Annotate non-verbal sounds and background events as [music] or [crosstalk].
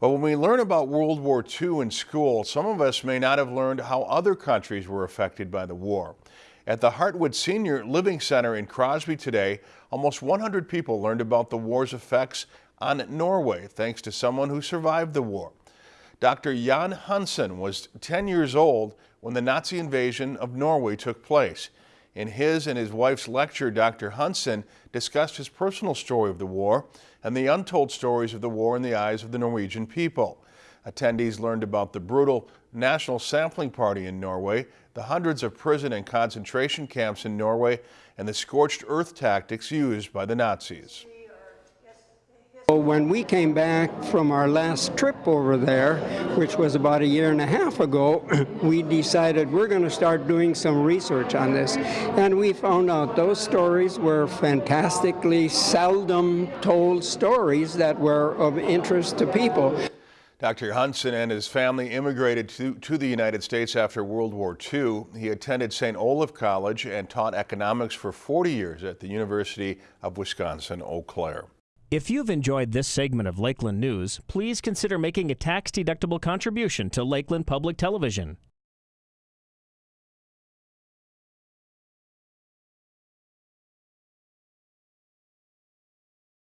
But when we learn about World War II in school, some of us may not have learned how other countries were affected by the war. At the Hartwood Senior Living Center in Crosby today, almost 100 people learned about the war's effects on Norway, thanks to someone who survived the war. Dr. Jan Hansen was 10 years old when the Nazi invasion of Norway took place. In his and his wife's lecture, Dr. Hansen discussed his personal story of the war and the untold stories of the war in the eyes of the Norwegian people. Attendees learned about the brutal National Samling Party in Norway, the hundreds of prison and concentration camps in Norway, and the scorched earth tactics used by the Nazis. So, when we came back from our last trip over there, which was about a year and a half ago, [clears throat] we decided we're going to start doing some research on this. And we found out those stories were fantastically seldom told stories that were of interest to people. Dr. Hansen and his family immigrated to, to the United States after World War II. He attended St. Olaf College and taught economics for 40 years at the University of Wisconsin-Eau Claire. If you've enjoyed this segment of Lakeland News, please consider making a tax-deductible contribution to Lakeland Public Television.